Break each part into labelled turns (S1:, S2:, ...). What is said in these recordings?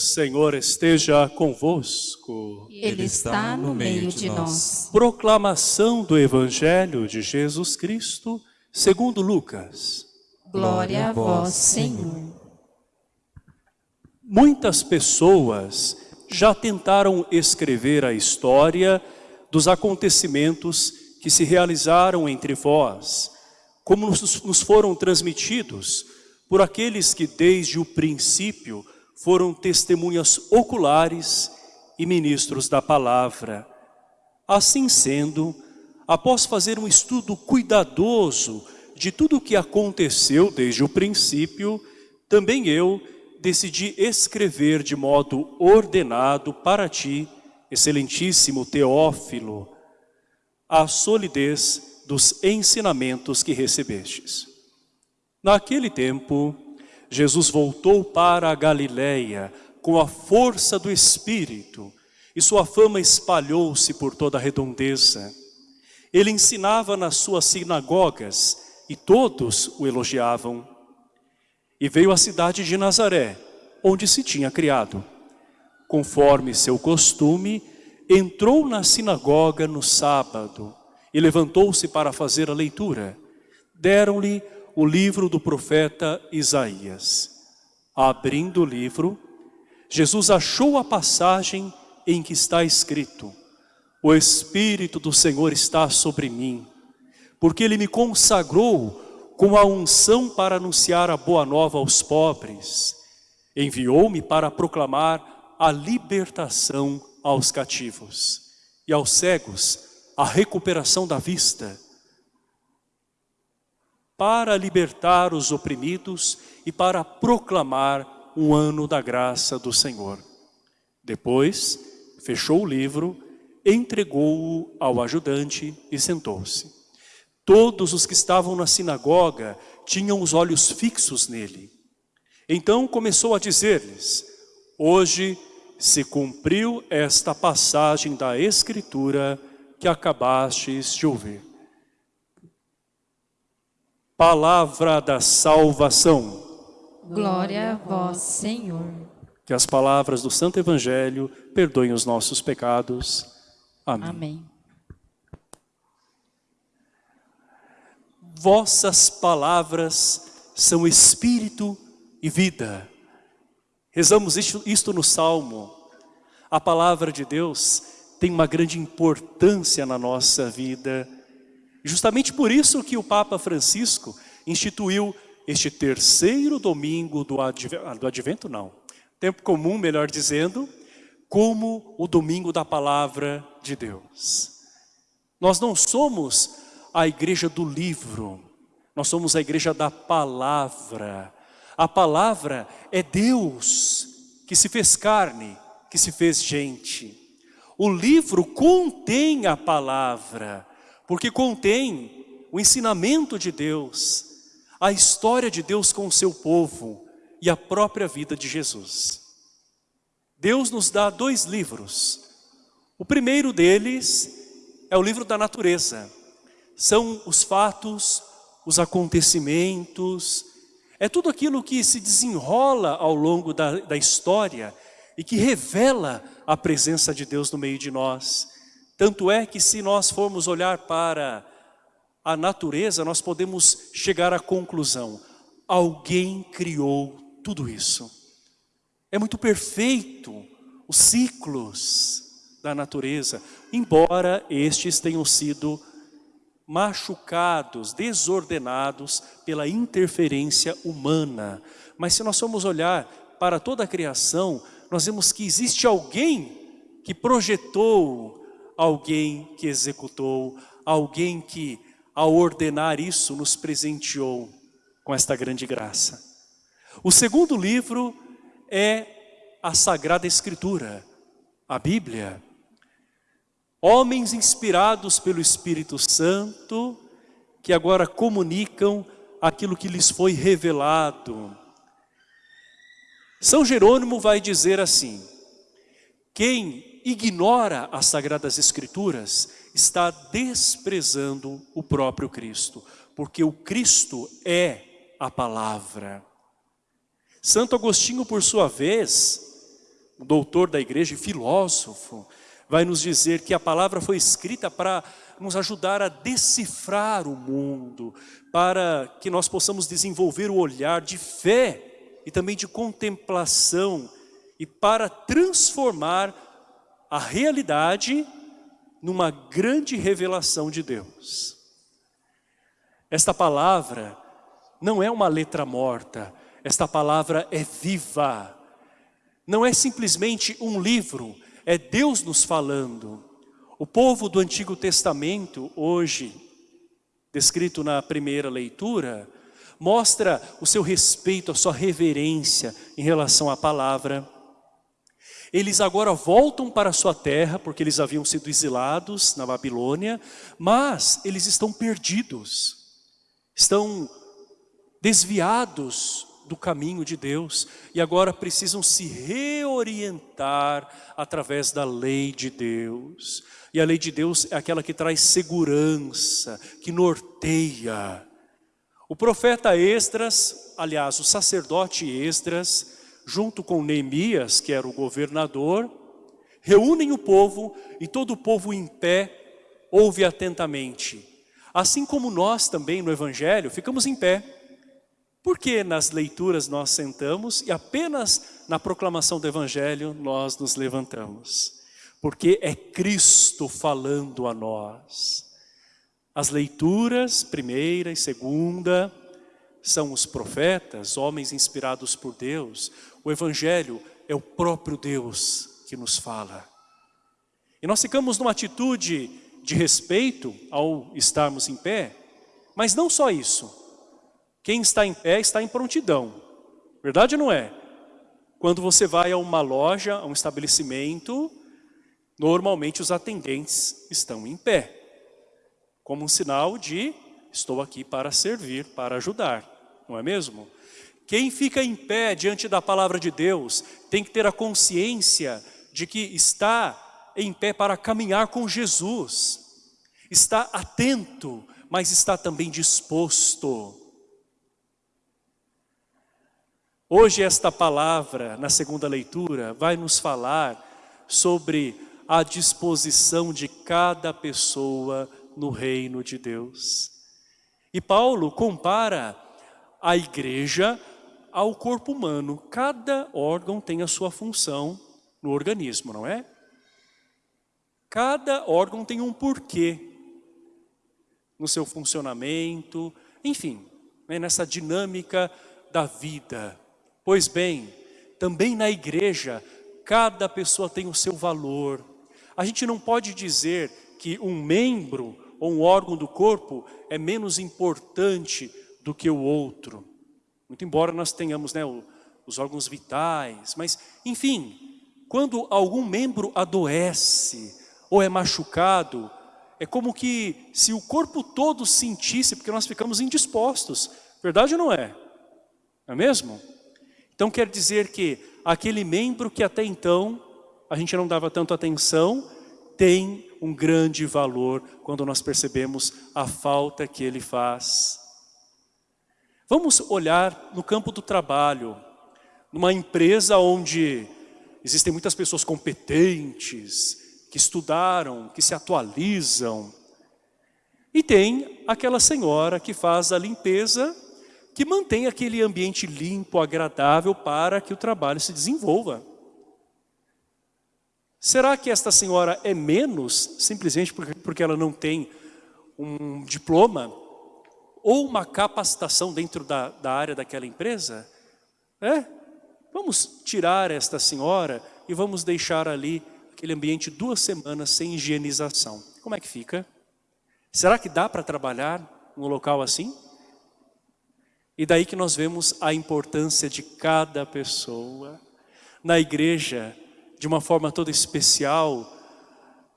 S1: Senhor esteja convosco.
S2: Ele está no meio de nós.
S1: Proclamação do Evangelho de Jesus Cristo, segundo Lucas.
S2: Glória a vós, Senhor.
S1: Muitas pessoas já tentaram escrever a história dos acontecimentos que se realizaram entre vós, como nos nos foram transmitidos por aqueles que desde o princípio foram testemunhas oculares e ministros da palavra. Assim sendo, após fazer um estudo cuidadoso de tudo o que aconteceu desde o princípio, também eu decidi escrever de modo ordenado para ti, excelentíssimo Teófilo, a solidez dos ensinamentos que recebestes. Naquele tempo, Jesus voltou para a Galileia com a força do Espírito e sua fama espalhou-se por toda a redondeza. Ele ensinava nas suas sinagogas e todos o elogiavam. E veio à cidade de Nazaré, onde se tinha criado. Conforme seu costume, entrou na sinagoga no sábado e levantou-se para fazer a leitura. Deram-lhe o livro do profeta Isaías. Abrindo o livro, Jesus achou a passagem em que está escrito, O Espírito do Senhor está sobre mim, porque Ele me consagrou com a unção para anunciar a boa nova aos pobres. Enviou-me para proclamar a libertação aos cativos e aos cegos a recuperação da vista, para libertar os oprimidos e para proclamar um ano da graça do Senhor. Depois, fechou o livro, entregou-o ao ajudante e sentou-se. Todos os que estavam na sinagoga tinham os olhos fixos nele. Então começou a dizer-lhes, hoje se cumpriu esta passagem da Escritura que acabastes de ouvir. Palavra da salvação.
S2: Glória a vós, Senhor.
S1: Que as palavras do Santo Evangelho perdoem os nossos pecados. Amém.
S2: Amém.
S1: Vossas palavras são espírito e vida. Rezamos isto, isto no Salmo. A palavra de Deus tem uma grande importância na nossa vida. Justamente por isso que o Papa Francisco instituiu este terceiro domingo do, adv... do advento, não. Tempo comum, melhor dizendo, como o domingo da palavra de Deus. Nós não somos a igreja do livro, nós somos a igreja da palavra. A palavra é Deus que se fez carne, que se fez gente. O livro contém a palavra, porque contém o ensinamento de Deus, a história de Deus com o seu povo e a própria vida de Jesus. Deus nos dá dois livros. O primeiro deles é o livro da natureza. São os fatos, os acontecimentos, é tudo aquilo que se desenrola ao longo da, da história e que revela a presença de Deus no meio de nós. Tanto é que se nós formos olhar para a natureza, nós podemos chegar à conclusão, alguém criou tudo isso. É muito perfeito os ciclos da natureza, embora estes tenham sido machucados, desordenados pela interferência humana. Mas se nós formos olhar para toda a criação, nós vemos que existe alguém que projetou, alguém que executou, alguém que, ao ordenar isso, nos presenteou com esta grande graça. O segundo livro é a Sagrada Escritura, a Bíblia. Homens inspirados pelo Espírito Santo, que agora comunicam aquilo que lhes foi revelado. São Jerônimo vai dizer assim, quem ignora as Sagradas Escrituras está desprezando o próprio Cristo, porque o Cristo é a palavra. Santo Agostinho, por sua vez, doutor da igreja e filósofo, vai nos dizer que a palavra foi escrita para nos ajudar a decifrar o mundo, para que nós possamos desenvolver o olhar de fé e também de contemplação e para transformar a realidade numa grande revelação de Deus. Esta palavra não é uma letra morta, esta palavra é viva. Não é simplesmente um livro, é Deus nos falando. O povo do Antigo Testamento, hoje, descrito na primeira leitura, mostra o seu respeito, a sua reverência em relação à palavra. Eles agora voltam para sua terra, porque eles haviam sido exilados na Babilônia, mas eles estão perdidos, estão desviados do caminho de Deus e agora precisam se reorientar através da lei de Deus. E a lei de Deus é aquela que traz segurança, que norteia. O profeta Esdras, aliás, o sacerdote Esdras, junto com Neemias, que era o governador, reúnem o povo e todo o povo em pé ouve atentamente. Assim como nós também no Evangelho ficamos em pé. Porque nas leituras nós sentamos e apenas na proclamação do Evangelho nós nos levantamos? Porque é Cristo falando a nós. As leituras, primeira e segunda, são os profetas, homens inspirados por Deus, o Evangelho é o próprio Deus que nos fala. E nós ficamos numa atitude de respeito ao estarmos em pé, mas não só isso. Quem está em pé está em prontidão. Verdade ou não é? Quando você vai a uma loja, a um estabelecimento, normalmente os atendentes estão em pé. Como um sinal de estou aqui para servir, para ajudar. Não é mesmo? Quem fica em pé diante da palavra de Deus tem que ter a consciência de que está em pé para caminhar com Jesus. Está atento, mas está também disposto. Hoje esta palavra, na segunda leitura, vai nos falar sobre a disposição de cada pessoa no reino de Deus. E Paulo compara a igreja ao corpo humano. Cada órgão tem a sua função no organismo, não é? Cada órgão tem um porquê no seu funcionamento, enfim, né, nessa dinâmica da vida. Pois bem, também na igreja, cada pessoa tem o seu valor. A gente não pode dizer que um membro ou um órgão do corpo é menos importante do que o outro. Muito embora nós tenhamos né, os órgãos vitais, mas enfim, quando algum membro adoece ou é machucado, é como que se o corpo todo sentisse, porque nós ficamos indispostos. Verdade ou não é? Não é mesmo? Então quer dizer que aquele membro que até então a gente não dava tanto atenção, tem um grande valor quando nós percebemos a falta que ele faz. Vamos olhar no campo do trabalho, numa empresa onde existem muitas pessoas competentes, que estudaram, que se atualizam. E tem aquela senhora que faz a limpeza, que mantém aquele ambiente limpo, agradável para que o trabalho se desenvolva. Será que esta senhora é menos simplesmente porque ela não tem um diploma ou uma capacitação dentro da, da área daquela empresa, é, vamos tirar esta senhora e vamos deixar ali aquele ambiente duas semanas sem higienização. Como é que fica? Será que dá para trabalhar num local assim? E daí que nós vemos a importância de cada pessoa. Na igreja, de uma forma toda especial,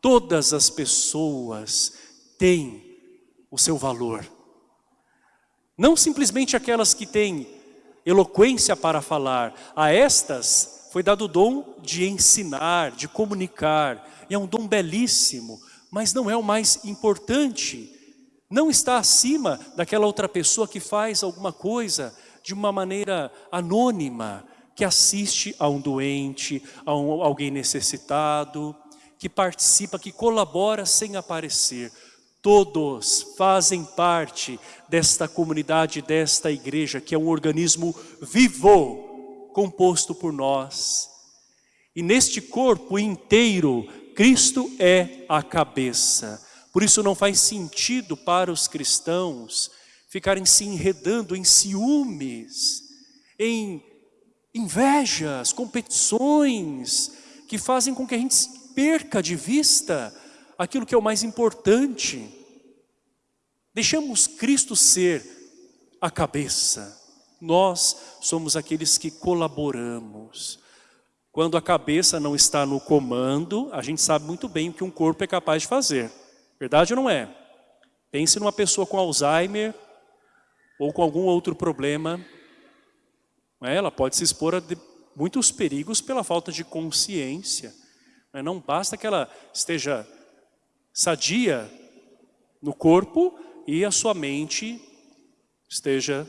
S1: todas as pessoas têm o seu valor. Não simplesmente aquelas que têm eloquência para falar. A estas, foi dado o dom de ensinar, de comunicar. E é um dom belíssimo, mas não é o mais importante. Não está acima daquela outra pessoa que faz alguma coisa de uma maneira anônima, que assiste a um doente, a um, alguém necessitado, que participa, que colabora sem aparecer. Todos fazem parte desta comunidade, desta igreja, que é um organismo vivo, composto por nós. E neste corpo inteiro, Cristo é a cabeça. Por isso não faz sentido para os cristãos ficarem se enredando em ciúmes, em invejas, competições, que fazem com que a gente perca de vista aquilo que é o mais importante. Deixamos Cristo ser a cabeça. Nós somos aqueles que colaboramos. Quando a cabeça não está no comando, a gente sabe muito bem o que um corpo é capaz de fazer. Verdade ou não é? Pense numa pessoa com Alzheimer ou com algum outro problema. É? Ela pode se expor a muitos perigos pela falta de consciência. Não basta que ela esteja sadia no corpo e a sua mente esteja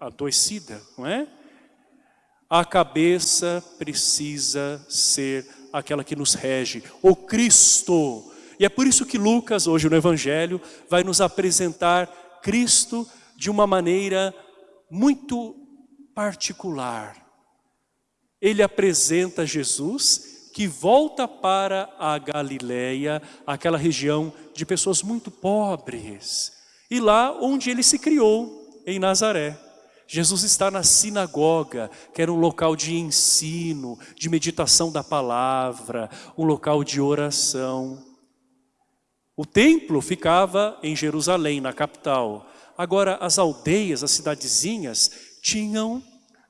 S1: adoecida, não é? A cabeça precisa ser aquela que nos rege, o Cristo. E é por isso que Lucas, hoje no Evangelho, vai nos apresentar Cristo de uma maneira muito particular. Ele apresenta Jesus que volta para a Galileia, aquela região de pessoas muito pobres. E lá onde ele se criou, em Nazaré. Jesus está na sinagoga, que era um local de ensino, de meditação da palavra, um local de oração. O templo ficava em Jerusalém, na capital. Agora, as aldeias, as cidadezinhas, tinham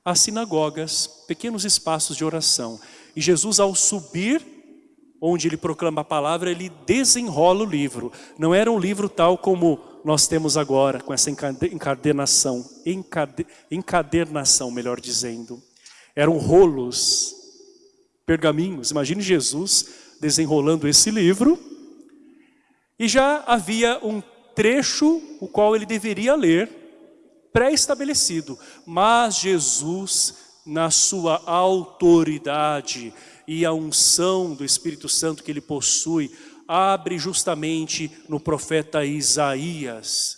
S1: as sinagogas, pequenos espaços de oração. E Jesus, ao subir, onde ele proclama a palavra, ele desenrola o livro. Não era um livro tal como nós temos agora, com essa encadenação, encade, encadernação, melhor dizendo. Eram rolos, pergaminhos. Imagine Jesus desenrolando esse livro. E já havia um trecho o qual ele deveria ler, pré-estabelecido. Mas Jesus na sua autoridade e a unção do Espírito Santo que ele possui, abre justamente no profeta Isaías,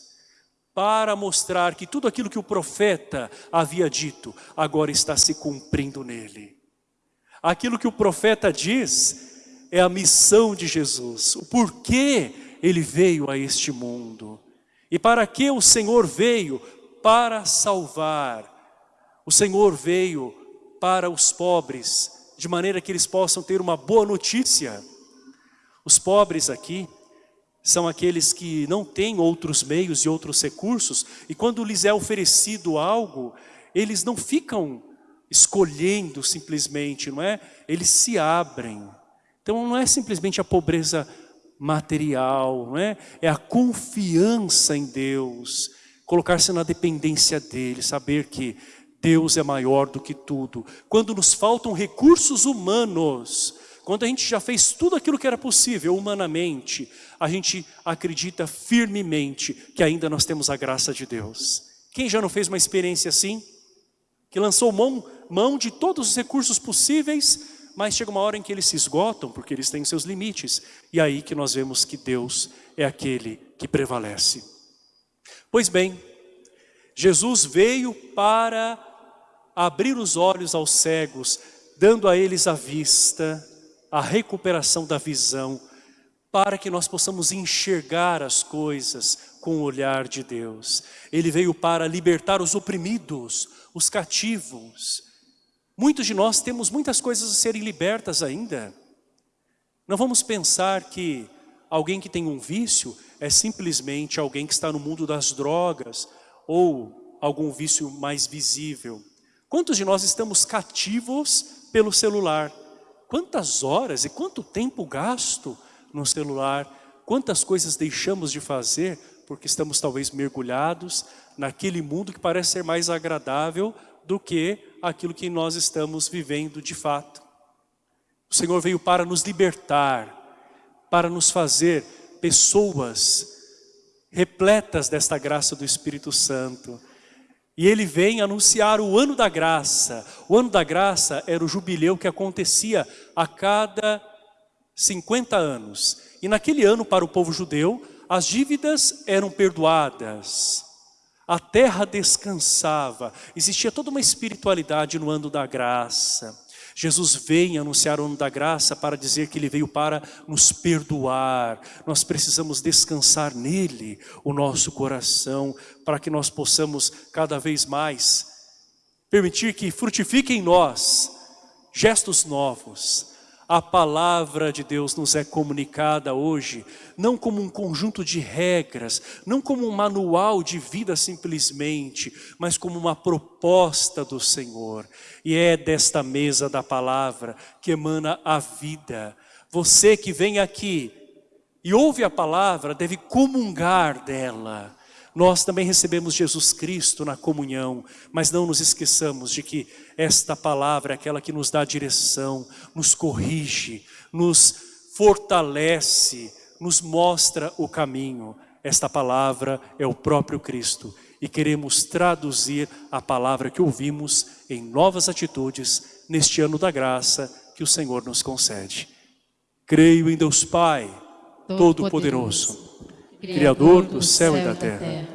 S1: para mostrar que tudo aquilo que o profeta havia dito, agora está se cumprindo nele. Aquilo que o profeta diz é a missão de Jesus, o porquê ele veio a este mundo. E para que o Senhor veio? Para salvar, o Senhor veio para os pobres, de maneira que eles possam ter uma boa notícia. Os pobres aqui são aqueles que não têm outros meios e outros recursos, e quando lhes é oferecido algo, eles não ficam escolhendo simplesmente, não é? Eles se abrem. Então não é simplesmente a pobreza material, não é? É a confiança em Deus, colocar-se na dependência dele, saber que Deus é maior do que tudo. Quando nos faltam recursos humanos, quando a gente já fez tudo aquilo que era possível humanamente, a gente acredita firmemente que ainda nós temos a graça de Deus. Quem já não fez uma experiência assim? Que lançou mão, mão de todos os recursos possíveis, mas chega uma hora em que eles se esgotam, porque eles têm seus limites. E aí que nós vemos que Deus é aquele que prevalece. Pois bem, Jesus veio para abrir os olhos aos cegos, dando a eles a vista, a recuperação da visão, para que nós possamos enxergar as coisas com o olhar de Deus. Ele veio para libertar os oprimidos, os cativos. Muitos de nós temos muitas coisas a serem libertas ainda. Não vamos pensar que alguém que tem um vício é simplesmente alguém que está no mundo das drogas ou algum vício mais visível. Quantos de nós estamos cativos pelo celular? Quantas horas e quanto tempo gasto no celular? Quantas coisas deixamos de fazer porque estamos talvez mergulhados naquele mundo que parece ser mais agradável do que aquilo que nós estamos vivendo de fato. O Senhor veio para nos libertar, para nos fazer pessoas repletas desta graça do Espírito Santo. E ele vem anunciar o ano da graça. O ano da graça era o jubileu que acontecia a cada 50 anos. E naquele ano, para o povo judeu, as dívidas eram perdoadas. A terra descansava. Existia toda uma espiritualidade no ano da graça. Jesus vem anunciar o ano da graça para dizer que Ele veio para nos perdoar. Nós precisamos descansar nele o nosso coração, para que nós possamos cada vez mais permitir que frutifique em nós gestos novos, a palavra de Deus nos é comunicada hoje, não como um conjunto de regras, não como um manual de vida simplesmente, mas como uma proposta do Senhor. E é desta mesa da palavra que emana a vida. Você que vem aqui e ouve a palavra, deve comungar dela. Nós também recebemos Jesus Cristo na comunhão, mas não nos esqueçamos de que esta palavra é aquela que nos dá direção, nos corrige, nos fortalece, nos mostra o caminho. Esta palavra é o próprio Cristo e queremos traduzir a palavra que ouvimos em novas atitudes neste ano da graça que o Senhor nos concede. Creio em Deus Pai, Todo-Poderoso, Criador do céu e da terra.